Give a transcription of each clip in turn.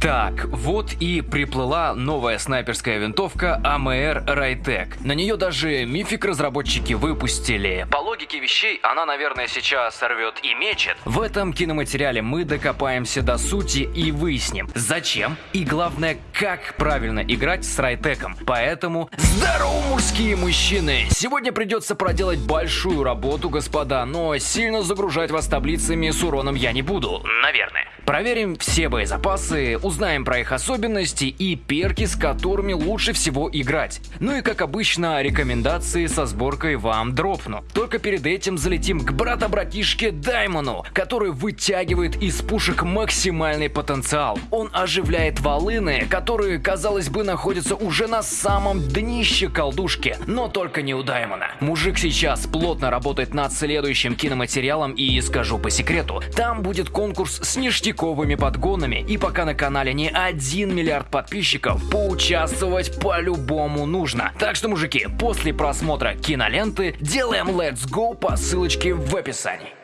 Так, вот и приплыла новая снайперская винтовка AMR Raytec. На нее даже мифик разработчики выпустили. По логике вещей, она, наверное, сейчас сорвет и мечет. В этом киноматериале мы докопаемся до сути и выясним, зачем и главное, как правильно играть с Райтеком. Поэтому, здорово, мужские мужчины! Сегодня придется проделать большую работу, господа, но сильно загружать вас таблицами с уроном я не буду, наверное. Проверим все боезапасы, узнаем про их особенности и перки, с которыми лучше всего играть. Ну и как обычно, рекомендации со сборкой вам дропну. Только перед этим залетим к брата-братишке Даймону, который вытягивает из пушек максимальный потенциал. Он оживляет волыны, которые, казалось бы, находятся уже на самом днище колдушки, но только не у Даймона. Мужик сейчас плотно работает над следующим киноматериалом и скажу по секрету, там будет конкурс с ништяком пиковыми подгонами и пока на канале не 1 миллиард подписчиков, поучаствовать по-любому нужно. Так что, мужики, после просмотра киноленты делаем Let's Go по ссылочке в описании.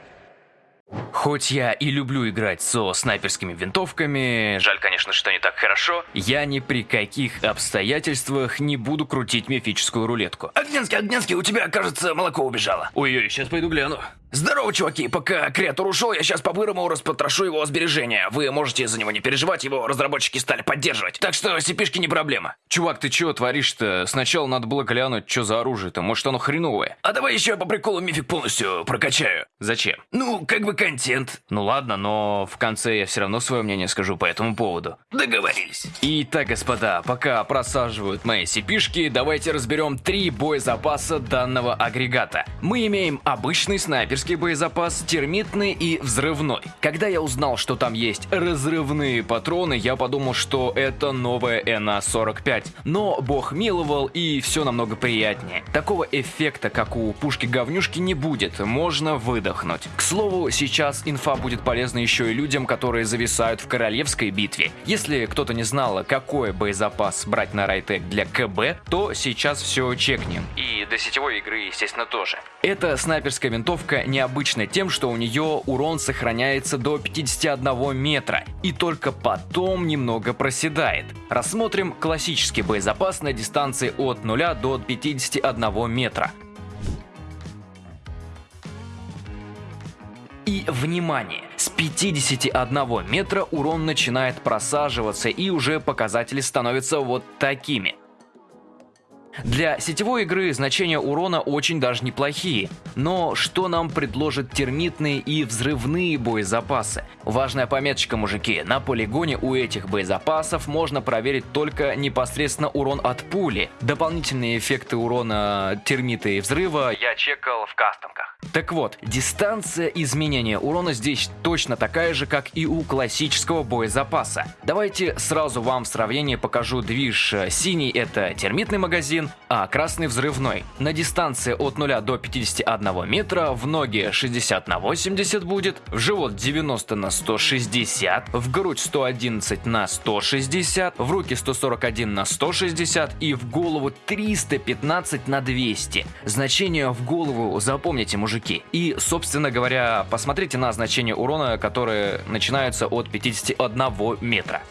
Хоть я и люблю играть со снайперскими винтовками, жаль, конечно, что не так хорошо, я ни при каких обстоятельствах не буду крутить мифическую рулетку. Огненский, Огненский, у тебя, кажется, молоко убежало. Ой-ой, сейчас пойду гляну. Здорово, чуваки! Пока креатор ушел, я сейчас по-бырому распотрошу его сбережения. Вы можете за него не переживать, его разработчики стали поддерживать. Так что cp не проблема. Чувак, ты чего творишь-то? Сначала надо было глянуть, что за оружие-то. Может, оно хреновое? А давай еще я по приколу мифик полностью прокачаю. Зачем? Ну, как бы контент. Ну ладно, но в конце я все равно свое мнение скажу по этому поводу. Договорились. Итак, господа, пока просаживают мои cp давайте разберем три боезапаса данного агрегата. Мы имеем обычный снайпер снайперский боезапас, термитный и взрывной. Когда я узнал, что там есть разрывные патроны, я подумал, что это новая НА-45. Но бог миловал и все намного приятнее. Такого эффекта, как у пушки-говнюшки, не будет, можно выдохнуть. К слову, сейчас инфа будет полезна еще и людям, которые зависают в королевской битве. Если кто-то не знал, какой боезапас брать на Райтек для КБ, то сейчас все чекнем. И до сетевой игры, естественно, тоже. Эта снайперская винтовка необычна тем, что у нее урон сохраняется до 51 метра и только потом немного проседает. Рассмотрим классический боезапас на дистанции от 0 до 51 метра. И внимание! С 51 метра урон начинает просаживаться и уже показатели становятся вот такими – для сетевой игры значения урона очень даже неплохие, но что нам предложат термитные и взрывные боезапасы? Важная пометочка, мужики, на полигоне у этих боезапасов можно проверить только непосредственно урон от пули. Дополнительные эффекты урона термита и взрыва я чекал в кастомках. Так вот, дистанция изменения урона здесь точно такая же, как и у классического боезапаса. Давайте сразу вам в сравнении покажу движ. Синий это термитный магазин, а красный взрывной. На дистанции от 0 до 51 метра в ноги 60 на 80 будет, в живот 90 на 160, в грудь 111 на 160, в руки 141 на 160 и в голову 315 на 200. Значение в голову запомните, мужики. И, собственно говоря, посмотрите на значение урона, которые начинаются от 51 метра.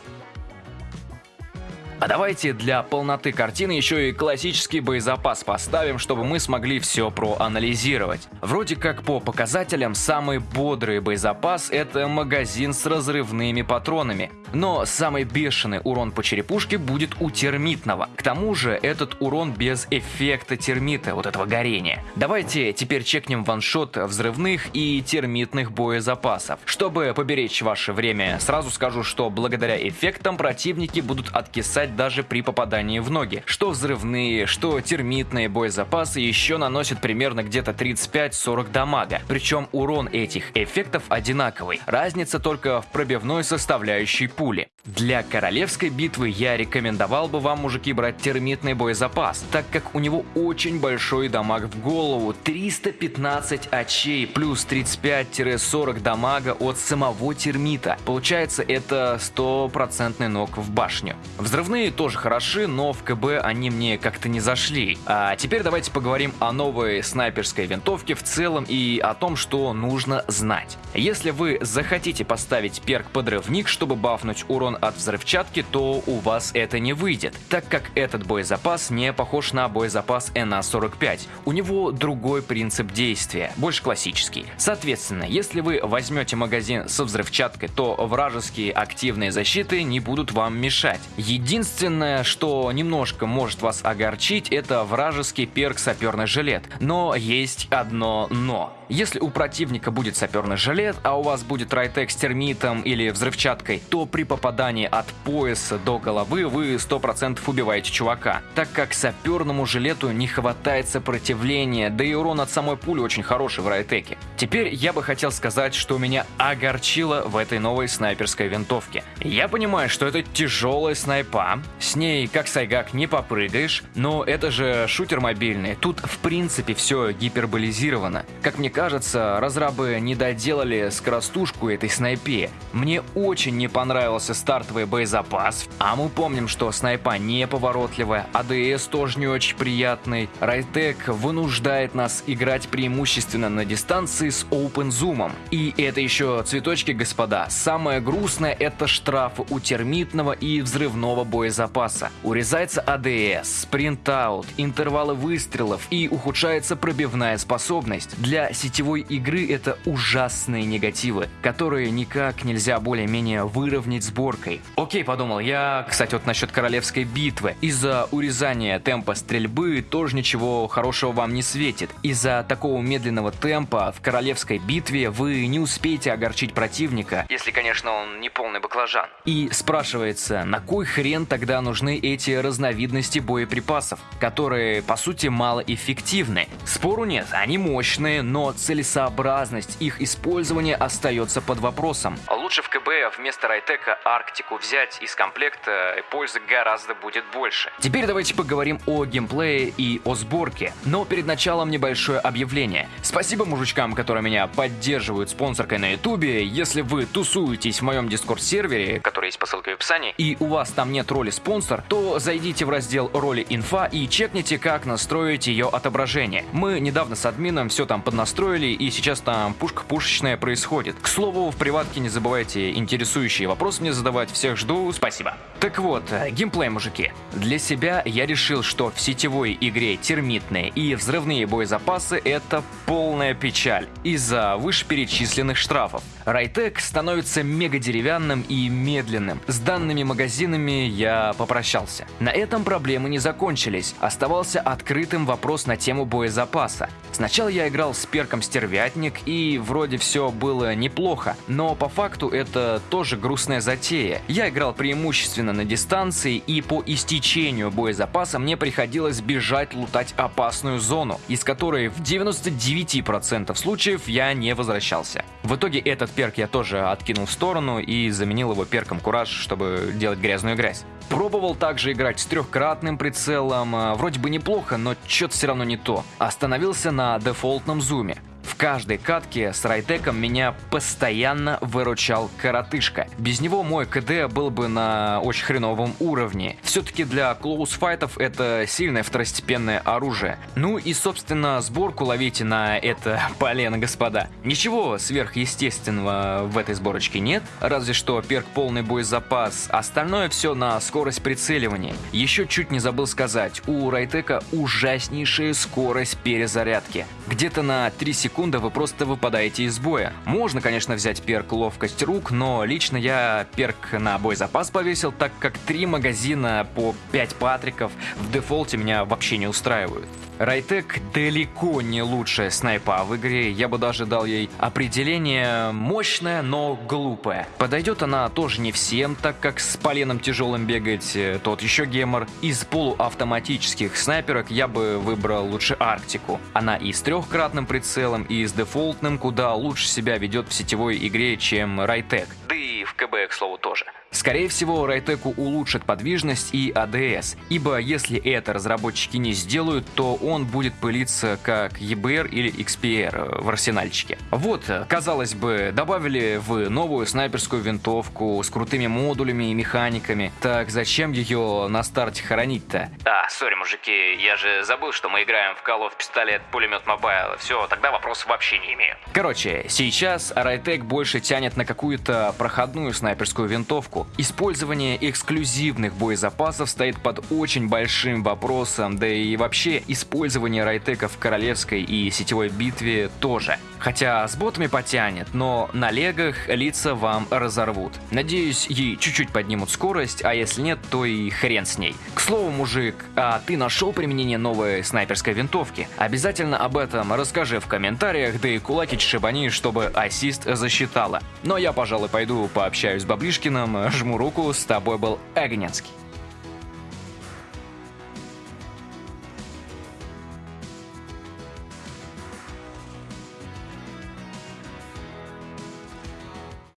А давайте для полноты картины еще и классический боезапас поставим, чтобы мы смогли все проанализировать. Вроде как по показателям самый бодрый боезапас это магазин с разрывными патронами. Но самый бешеный урон по черепушке будет у термитного. К тому же этот урон без эффекта термита, вот этого горения. Давайте теперь чекнем ваншот взрывных и термитных боезапасов. Чтобы поберечь ваше время, сразу скажу, что благодаря эффектам противники будут откисать даже при попадании в ноги. Что взрывные, что термитные боезапасы еще наносят примерно где-то 35-40 дамага. Причем урон этих эффектов одинаковый. Разница только в пробивной составляющей пули. Для королевской битвы я рекомендовал бы вам, мужики, брать термитный боезапас, так как у него очень большой дамаг в голову, 315 очей плюс 35-40 дамага от самого термита. Получается это стопроцентный ног в башню. Взрывные тоже хороши, но в КБ они мне как-то не зашли. А теперь давайте поговорим о новой снайперской винтовке в целом и о том, что нужно знать. Если вы захотите поставить перк подрывник, чтобы бафнуть урон от взрывчатки, то у вас это не выйдет, так как этот боезапас не похож на боезапас НА-45. У него другой принцип действия, больше классический. Соответственно, если вы возьмете магазин со взрывчаткой, то вражеские активные защиты не будут вам мешать. Единственное, что немножко может вас огорчить, это вражеский перк саперный жилет. Но есть одно но. Если у противника будет саперный жилет, а у вас будет райтек с термитом или взрывчаткой, то при попадании от пояса до головы вы 100% убиваете чувака, так как саперному жилету не хватает сопротивления, да и урон от самой пули очень хороший в райтеке. Теперь я бы хотел сказать, что меня огорчило в этой новой снайперской винтовке. Я понимаю, что это тяжелая снайпа, с ней как сайгак не попрыгаешь, но это же шутер мобильный, тут в принципе все гиперболизировано. Как мне кажется, разрабы не доделали скоростушку этой снайпе. Мне очень не понравился стартовый боезапас, а мы помним, что снайпа неповоротливая, АДС тоже не очень приятный. Райтек вынуждает нас играть преимущественно на дистанции с open зумом. И это еще цветочки, господа. Самое грустное это штрафы у термитного и взрывного боезапаса. Урезается АДС, спринтаут, интервалы выстрелов и ухудшается пробивная способность. Для сетевой игры это ужасные негативы, которые никак нельзя более-менее выровнять сборкой. Окей, подумал я, кстати, вот насчет королевской битвы. Из-за урезания темпа стрельбы тоже ничего хорошего вам не светит. Из-за такого медленного темпа в королевской битве вы не успеете огорчить противника, если, конечно, он не полный баклажан. И спрашивается, на кой хрен тогда нужны эти разновидности боеприпасов, которые, по сути, малоэффективны? Спору нет, они мощные, но целесообразность их использования остается под вопросом. Лучше в КБ вместо Райтека Арктику взять из комплекта, пользы гораздо будет больше. Теперь давайте поговорим о геймплее и о сборке. Но перед началом небольшое объявление. Спасибо мужичкам, которые меня поддерживают спонсоркой на ютубе. Если вы тусуетесь в моем дискорд сервере, который есть по ссылке в описании, и у вас там нет роли спонсор, то зайдите в раздел роли инфа и чекните, как настроить ее отображение. Мы недавно с админом все там поднастроили, и сейчас там пушка пушечная происходит. К слову, в приватке не забывайте интересующие вопросы мне задавать. Всех жду, спасибо. Так вот, э, геймплей, мужики. Для себя я решил, что в сетевой игре термитные и взрывные боезапасы это полная печаль из-за вышеперечисленных штрафов. Райтек становится мега деревянным и медленным. С данными магазинами я попрощался. На этом проблемы не закончились. Оставался открытым вопрос на тему боезапаса. Сначала я играл с перком Стервятник и вроде все было неплохо, но по факту это тоже грустная затея. Я играл преимущественно на дистанции и по истечению боезапаса мне приходилось бежать лутать опасную зону, из которой в 99% случаев я не возвращался. В итоге этот перк я тоже откинул в сторону и заменил его перком Кураж, чтобы делать грязную грязь. Пробовал также играть с трехкратным прицелом, а, вроде бы неплохо, но что-то все равно не то. Остановился на дефолтном зуме. Каждой катке с райтеком меня постоянно выручал коротышка. Без него мой КД был бы на очень хреновом уровне. Все-таки для клоус-файтов это сильное второстепенное оружие. Ну и собственно сборку ловите на это полено, господа. Ничего сверхъестественного в этой сборочке нет, разве что перк полный боезапас, остальное все на скорость прицеливания. Еще чуть не забыл сказать, у райтека ужаснейшая скорость перезарядки. Где-то на 3 секунды секунды вы просто выпадаете из боя. Можно, конечно, взять перк ловкость рук, но лично я перк на боезапас повесил, так как три магазина по 5 патриков в дефолте меня вообще не устраивают. Райтек далеко не лучшая снайпа в игре, я бы даже дал ей определение мощная, но глупая. Подойдет она тоже не всем, так как с поленом тяжелым бегать э, тот еще гемор. Из полуавтоматических снайперок я бы выбрал лучше Арктику. Она и с трехкратным прицелом, и с дефолтным куда лучше себя ведет в сетевой игре, чем Райтек. Да и в КБ, к слову, тоже. Скорее всего, Rytec 'у улучшит подвижность и ADS, ибо если это разработчики не сделают, то он будет пылиться как EBR или XPR в арсенальчике. Вот, казалось бы, добавили в новую снайперскую винтовку с крутыми модулями и механиками, так зачем ее на старте хоронить-то? А, sorry, мужики, я же забыл, что мы играем в Call of Пистолет Пулемет Mobile. Все, тогда вопросов вообще не имею. Короче, сейчас Rytec больше тянет на какую-то проходную снайперскую винтовку. Использование эксклюзивных боезапасов стоит под очень большим вопросом, да и вообще использование Rytec 'а в королевской и сетевой битве тоже. Хотя с ботами потянет, но на легах лица вам разорвут. Надеюсь, ей чуть-чуть поднимут скорость, а если нет, то и хрен с ней. К слову, мужик, а ты нашел применение новой снайперской винтовки? Обязательно об этом расскажи в комментариях, да и кулаки шибани, чтобы ассист засчитала. Но я, пожалуй, пойду пообщаюсь с Баблишкиным, жму руку, с тобой был Огненский.